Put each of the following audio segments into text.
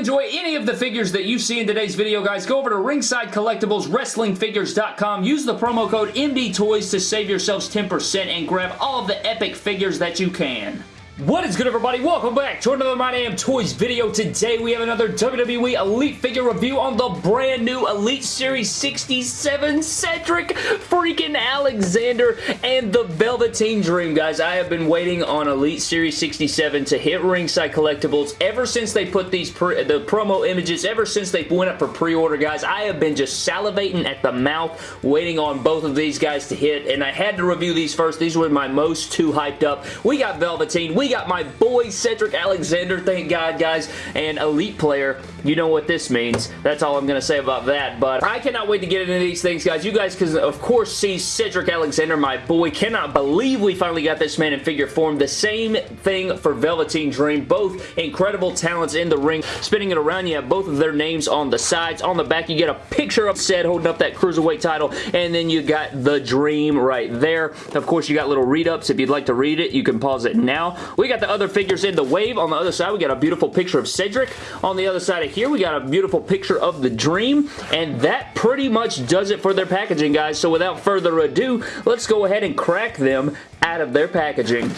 enjoy any of the figures that you see in today's video, guys, go over to Ringside Collectibles, WrestlingFigures.com. Use the promo code MDTOYS to save yourselves 10% and grab all of the epic figures that you can. What is good everybody? Welcome back to another My Damn Toys video. Today we have another WWE Elite figure review on the brand new Elite Series 67 Cedric freaking Alexander and the Velveteen Dream, guys. I have been waiting on Elite Series 67 to hit Ringside Collectibles ever since they put these the promo images, ever since they went up for pre-order, guys. I have been just salivating at the mouth waiting on both of these guys to hit, and I had to review these first. These were my most two hyped up. We got Velveteen. We got my boy Cedric Alexander, thank God, guys, and Elite Player. You know what this means. That's all I'm going to say about that, but I cannot wait to get into these things, guys. You guys can, of course, see Cedric Alexander, my boy. Cannot believe we finally got this man in figure form. The same thing for Velveteen Dream. Both incredible talents in the ring. Spinning it around, you have both of their names on the sides. On the back, you get a picture of Ced holding up that Cruiserweight title, and then you got the Dream right there. Of course, you got little read-ups. If you'd like to read it, you can pause it now. We got the other figures in the wave. On the other side, we got a beautiful picture of Cedric. On the other side of here, we got a beautiful picture of the Dream, and that pretty much does it for their packaging, guys. So without further ado, let's go ahead and crack them out of their packaging.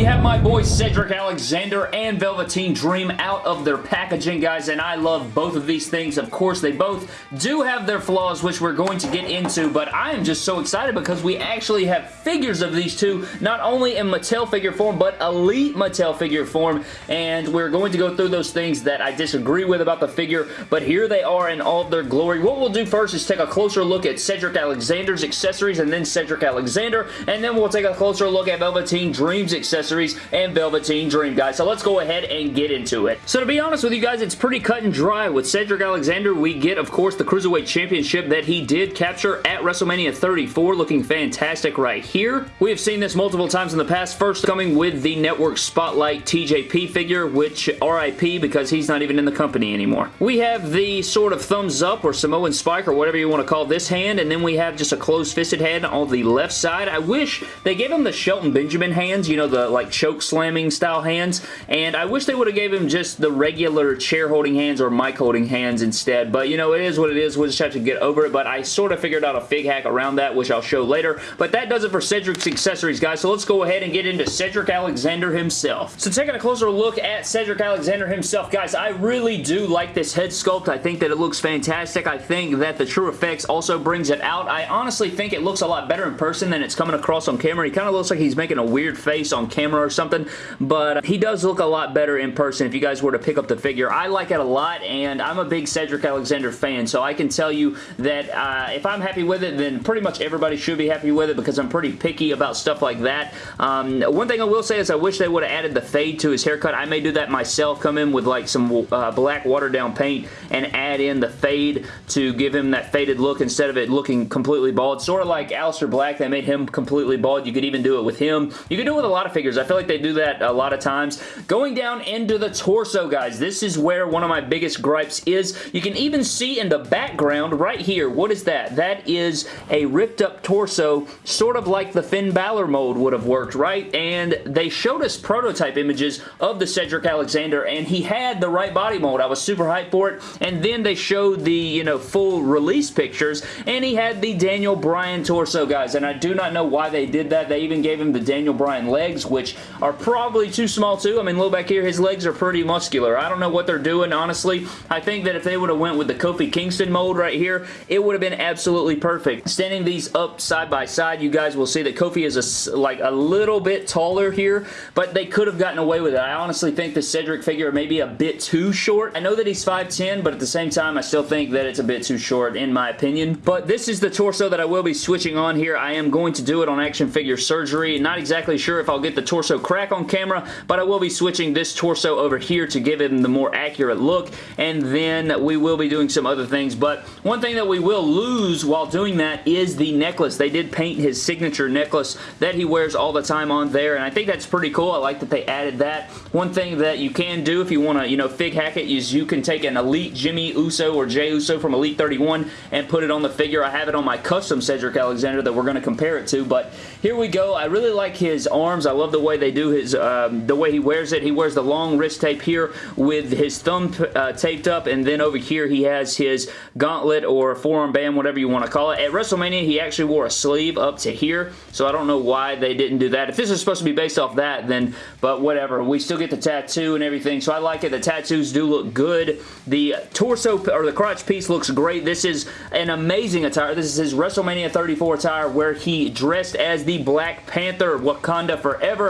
We have my boy Cedric Alexander and Velveteen Dream out of their packaging, guys, and I love both of these things. Of course, they both do have their flaws, which we're going to get into, but I am just so excited because we actually have figures of these two, not only in Mattel figure form, but Elite Mattel figure form, and we're going to go through those things that I disagree with about the figure, but here they are in all of their glory. What we'll do first is take a closer look at Cedric Alexander's accessories, and then Cedric Alexander, and then we'll take a closer look at Velveteen Dream's accessories accessories and Velveteen Dream, guys. So let's go ahead and get into it. So to be honest with you guys, it's pretty cut and dry. With Cedric Alexander, we get, of course, the Cruiserweight Championship that he did capture at WrestleMania 34, looking fantastic right here. We have seen this multiple times in the past, first coming with the Network Spotlight TJP figure, which RIP because he's not even in the company anymore. We have the sort of thumbs up or Samoan spike or whatever you want to call this hand, and then we have just a closed-fisted hand on the left side. I wish they gave him the Shelton Benjamin hands, you know, the like like choke slamming style hands and I wish they would have gave him just the regular chair holding hands or mic holding hands instead but you know it is what it is we'll just have to get over it but I sort of figured out a fig hack around that which I'll show later but that does it for Cedric's accessories guys so let's go ahead and get into Cedric Alexander himself. So taking a closer look at Cedric Alexander himself guys I really do like this head sculpt I think that it looks fantastic I think that the TrueFX also brings it out I honestly think it looks a lot better in person than it's coming across on camera he kind of looks like he's making a weird face on camera camera or something, but he does look a lot better in person if you guys were to pick up the figure. I like it a lot, and I'm a big Cedric Alexander fan, so I can tell you that uh, if I'm happy with it, then pretty much everybody should be happy with it because I'm pretty picky about stuff like that. Um, one thing I will say is I wish they would have added the fade to his haircut. I may do that myself, come in with like some uh, black watered down paint and add in the fade to give him that faded look instead of it looking completely bald. Sort of like Aleister Black, they made him completely bald. You could even do it with him. You could do it with a lot of figures. I feel like they do that a lot of times. Going down into the torso, guys, this is where one of my biggest gripes is. You can even see in the background right here, what is that? That is a ripped up torso, sort of like the Finn Balor mold would have worked, right? And they showed us prototype images of the Cedric Alexander, and he had the right body mold. I was super hyped for it. And then they showed the, you know, full release pictures, and he had the Daniel Bryan torso, guys. And I do not know why they did that. They even gave him the Daniel Bryan legs, which are probably too small too. I mean, look back here, his legs are pretty muscular. I don't know what they're doing, honestly. I think that if they would have went with the Kofi Kingston mold right here, it would have been absolutely perfect. Standing these up side by side, you guys will see that Kofi is a, like a little bit taller here, but they could have gotten away with it. I honestly think the Cedric figure may be a bit too short. I know that he's 5'10", but at the same time, I still think that it's a bit too short in my opinion. But this is the torso that I will be switching on here. I am going to do it on Action Figure Surgery. Not exactly sure if I'll get the torso crack on camera, but I will be switching this torso over here to give him the more accurate look, and then we will be doing some other things, but one thing that we will lose while doing that is the necklace. They did paint his signature necklace that he wears all the time on there, and I think that's pretty cool. I like that they added that. One thing that you can do if you want to, you know, fig hack it is you can take an Elite Jimmy Uso or Jey Uso from Elite 31 and put it on the figure. I have it on my custom Cedric Alexander that we're going to compare it to, but here we go. I really like his arms. I love the the way they do his, um, the way he wears it. He wears the long wrist tape here with his thumb uh, taped up, and then over here he has his gauntlet or forearm band, whatever you want to call it. At WrestleMania, he actually wore a sleeve up to here, so I don't know why they didn't do that. If this is supposed to be based off that, then, but whatever. We still get the tattoo and everything, so I like it. The tattoos do look good. The torso, or the crotch piece looks great. This is an amazing attire. This is his WrestleMania 34 attire where he dressed as the Black Panther, Wakanda Forever,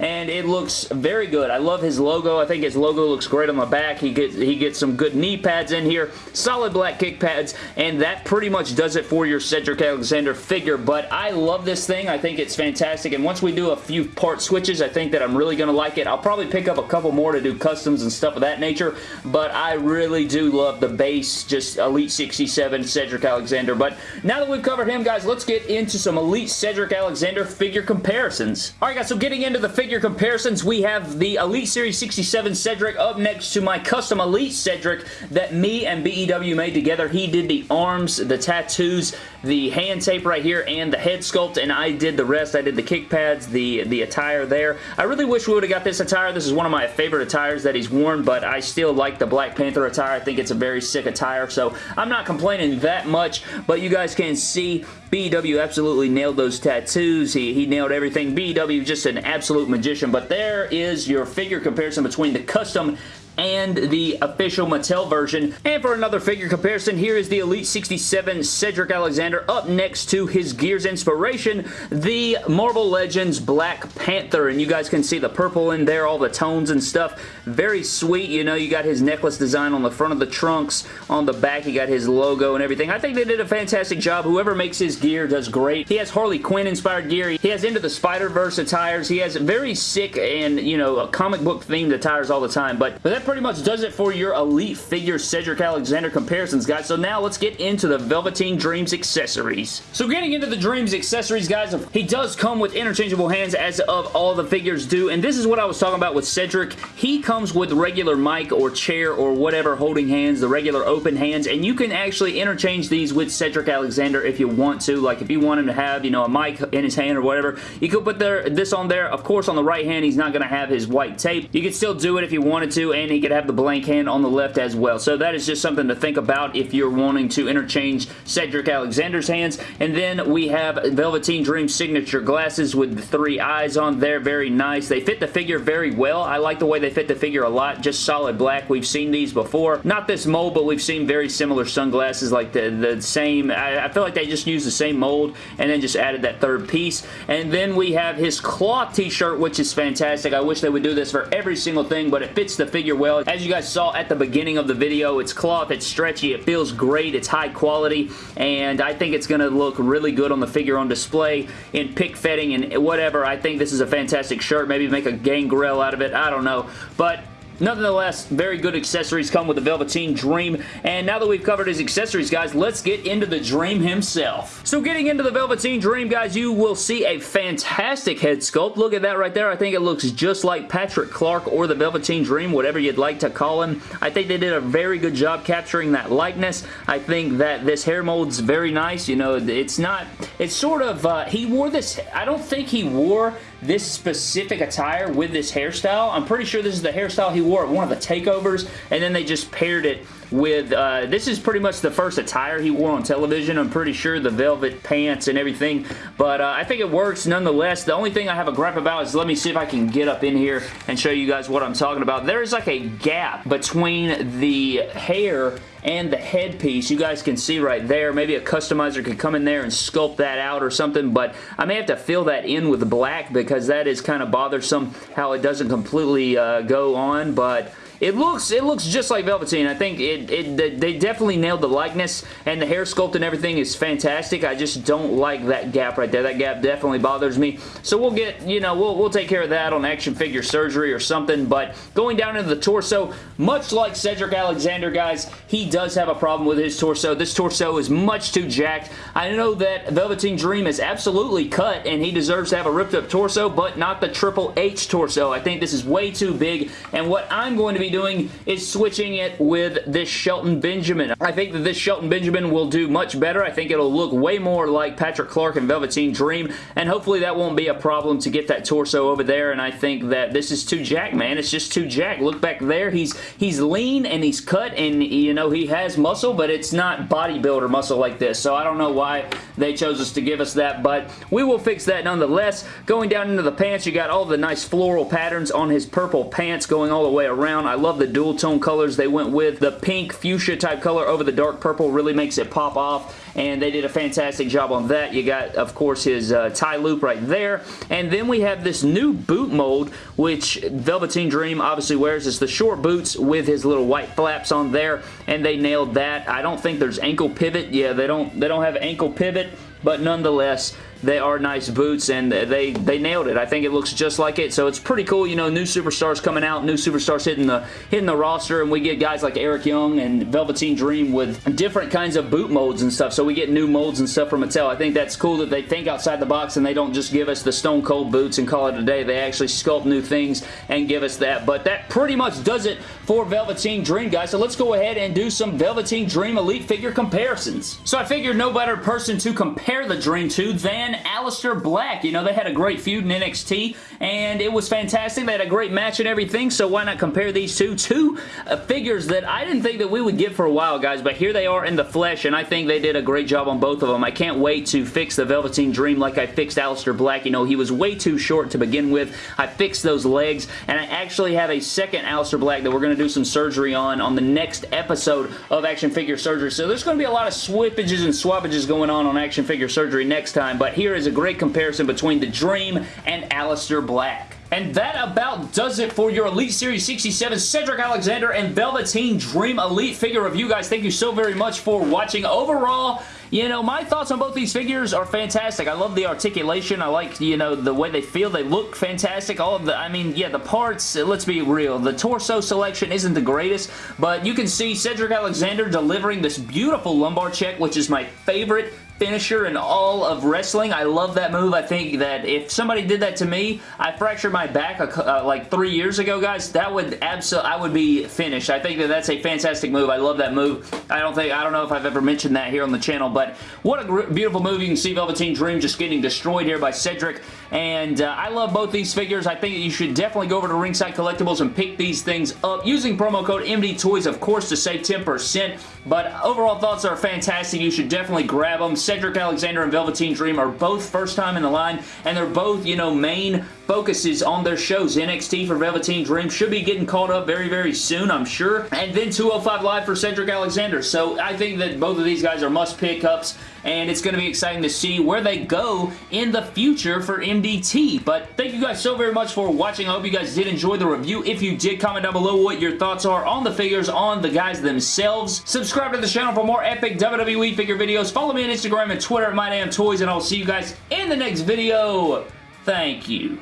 and it looks very good. I love his logo. I think his logo looks great on the back. He gets, he gets some good knee pads in here, solid black kick pads, and that pretty much does it for your Cedric Alexander figure, but I love this thing. I think it's fantastic, and once we do a few part switches, I think that I'm really going to like it. I'll probably pick up a couple more to do customs and stuff of that nature, but I really do love the base, just Elite 67 Cedric Alexander, but now that we've covered him, guys, let's get into some Elite Cedric Alexander figure comparisons. Alright guys, so getting into the figure figure comparisons, we have the Elite Series 67 Cedric up next to my custom Elite Cedric that me and BEW made together. He did the arms, the tattoos, the hand tape right here, and the head sculpt, and I did the rest. I did the kick pads, the, the attire there. I really wish we would have got this attire. This is one of my favorite attires that he's worn, but I still like the Black Panther attire. I think it's a very sick attire, so I'm not complaining that much, but you guys can see BW absolutely nailed those tattoos. He, he nailed everything. BW just an absolute magician, but there is your figure comparison between the custom and the official Mattel version. And for another figure comparison, here is the Elite 67 Cedric Alexander up next to his Gears inspiration, the Marvel Legends Black Panther. And you guys can see the purple in there, all the tones and stuff. Very sweet. You know, you got his necklace design on the front of the trunks. On the back, you got his logo and everything. I think they did a fantastic job. Whoever makes his gear does great. He has Harley Quinn inspired gear. He has Into the Spider-Verse attires. He has very sick and, you know, comic book themed attires all the time. But, but that pretty much does it for your Elite Figure Cedric Alexander comparisons, guys. So now let's get into the Velveteen Dreams accessories. So getting into the Dreams accessories, guys, he does come with interchangeable hands as of all the figures do, and this is what I was talking about with Cedric. He comes with regular mic or chair or whatever holding hands, the regular open hands, and you can actually interchange these with Cedric Alexander if you want to. Like if you want him to have, you know, a mic in his hand or whatever, you could put their, this on there. Of course, on the right hand, he's not going to have his white tape. You could still do it if you wanted to, and he he could have the blank hand on the left as well. So that is just something to think about if you're wanting to interchange Cedric Alexander's hands. And then we have Velveteen Dream signature glasses with the three eyes on there. Very nice. They fit the figure very well. I like the way they fit the figure a lot. Just solid black. We've seen these before. Not this mold, but we've seen very similar sunglasses like the, the same. I, I feel like they just used the same mold and then just added that third piece. And then we have his cloth t-shirt, which is fantastic. I wish they would do this for every single thing, but it fits the figure well. As you guys saw at the beginning of the video, it's cloth, it's stretchy, it feels great, it's high quality, and I think it's going to look really good on the figure on display in pick fetting and whatever. I think this is a fantastic shirt. Maybe make a gangrel out of it. I don't know. But Nonetheless, very good accessories come with the Velveteen Dream. And now that we've covered his accessories, guys, let's get into the Dream himself. So getting into the Velveteen Dream, guys, you will see a fantastic head sculpt. Look at that right there. I think it looks just like Patrick Clark or the Velveteen Dream, whatever you'd like to call him. I think they did a very good job capturing that likeness. I think that this hair mold's very nice. You know, it's not, it's sort of, uh, he wore this, I don't think he wore this specific attire with this hairstyle. I'm pretty sure this is the hairstyle he wore at one of the takeovers, and then they just paired it with, uh, this is pretty much the first attire he wore on television. I'm pretty sure the velvet pants and everything, but uh, I think it works nonetheless. The only thing I have a gripe about is let me see if I can get up in here and show you guys what I'm talking about. There's like a gap between the hair and the headpiece. You guys can see right there. Maybe a customizer could come in there and sculpt that out or something, but I may have to fill that in with black because that is kind of bothersome how it doesn't completely uh, go on, but it looks it looks just like Velveteen. I think it, it they definitely nailed the likeness and the hair sculpt and everything is fantastic. I just don't like that gap right there. That gap definitely bothers me. So we'll get, you know, we'll, we'll take care of that on action figure surgery or something. But going down into the torso, much like Cedric Alexander, guys, he does have a problem with his torso. This torso is much too jacked. I know that Velveteen Dream is absolutely cut and he deserves to have a ripped up torso, but not the Triple H torso. I think this is way too big. And what I'm going to be doing is switching it with this Shelton Benjamin. I think that this Shelton Benjamin will do much better. I think it'll look way more like Patrick Clark and Velveteen Dream, and hopefully that won't be a problem to get that torso over there, and I think that this is too jack, man. It's just too jack. Look back there. He's he's lean and he's cut, and, you know, he has muscle, but it's not bodybuilder muscle like this, so I don't know why they chose us to give us that, but we will fix that nonetheless. Going down into the pants, you got all the nice floral patterns on his purple pants going all the way around. I love the dual tone colors they went with. The pink fuchsia type color over the dark purple really makes it pop off and they did a fantastic job on that. You got, of course, his uh, tie loop right there, and then we have this new boot mold, which Velveteen Dream obviously wears. It's the short boots with his little white flaps on there, and they nailed that. I don't think there's ankle pivot. Yeah, they don't, they don't have ankle pivot, but nonetheless, they are nice boots, and they, they nailed it. I think it looks just like it, so it's pretty cool. You know, new superstars coming out, new superstars hitting the, hitting the roster, and we get guys like Eric Young and Velveteen Dream with different kinds of boot molds and stuff, so we get new molds and stuff from Mattel. I think that's cool that they think outside the box and they don't just give us the Stone Cold boots and call it a day. They actually sculpt new things and give us that, but that pretty much does it for Velveteen Dream, guys, so let's go ahead and do some Velveteen Dream Elite figure comparisons. So I figured no better person to compare the Dream to than and Aleister Black. You know, they had a great feud in NXT, and it was fantastic. They had a great match and everything, so why not compare these two? Two uh, figures that I didn't think that we would get for a while, guys, but here they are in the flesh, and I think they did a great job on both of them. I can't wait to fix the Velveteen Dream like I fixed Aleister Black. You know, he was way too short to begin with. I fixed those legs, and I actually have a second Aleister Black that we're going to do some surgery on on the next episode of Action Figure Surgery. So there's going to be a lot of swippages and swappages going on on Action Figure Surgery next time, but here is a great comparison between the Dream and Aleister Black. And that about does it for your Elite Series 67 Cedric Alexander and Velveteen Dream Elite figure review, guys. Thank you so very much for watching. Overall, you know, my thoughts on both these figures are fantastic. I love the articulation. I like, you know, the way they feel. They look fantastic. All of the, I mean, yeah, the parts, let's be real. The torso selection isn't the greatest, but you can see Cedric Alexander delivering this beautiful lumbar check, which is my favorite finisher in all of wrestling. I love that move. I think that if somebody did that to me, I fractured my back uh, like three years ago, guys, that would absolutely, I would be finished. I think that that's a fantastic move. I love that move. I don't think, I don't know if I've ever mentioned that here on the channel, but what a beautiful move. You can see Velveteen Dream just getting destroyed here by Cedric, and uh, I love both these figures. I think you should definitely go over to Ringside Collectibles and pick these things up using promo code MD Toys, of course, to save 10%, but overall thoughts are fantastic. You should definitely grab them. Cedric Alexander and Velveteen Dream are both first time in the line, and they're both, you know, main focuses on their shows. NXT for Velveteen Dream should be getting caught up very, very soon, I'm sure. And then 205 Live for Cedric Alexander. So I think that both of these guys are must pickups and it's going to be exciting to see where they go in the future for MDT. But thank you guys so very much for watching. I hope you guys did enjoy the review. If you did, comment down below what your thoughts are on the figures, on the guys themselves. Subscribe to the channel for more epic WWE figure videos. Follow me on Instagram and Twitter at MyDamnToys, and I'll see you guys in the next video. Thank you.